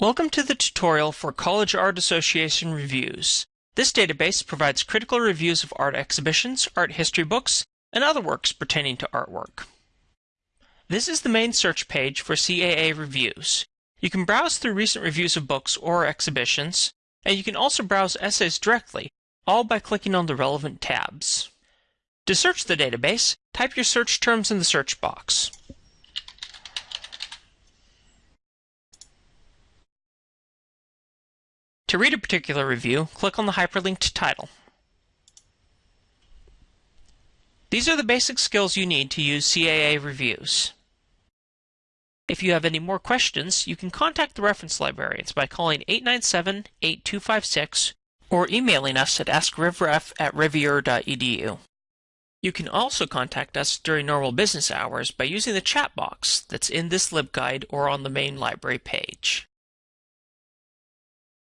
Welcome to the tutorial for College Art Association Reviews. This database provides critical reviews of art exhibitions, art history books, and other works pertaining to artwork. This is the main search page for CAA reviews. You can browse through recent reviews of books or exhibitions, and you can also browse essays directly, all by clicking on the relevant tabs. To search the database, type your search terms in the search box. To read a particular review, click on the hyperlinked title. These are the basic skills you need to use CAA reviews. If you have any more questions, you can contact the reference librarians by calling 897-8256 or emailing us at askrevref at rivier.edu. You can also contact us during normal business hours by using the chat box that's in this LibGuide or on the main library page.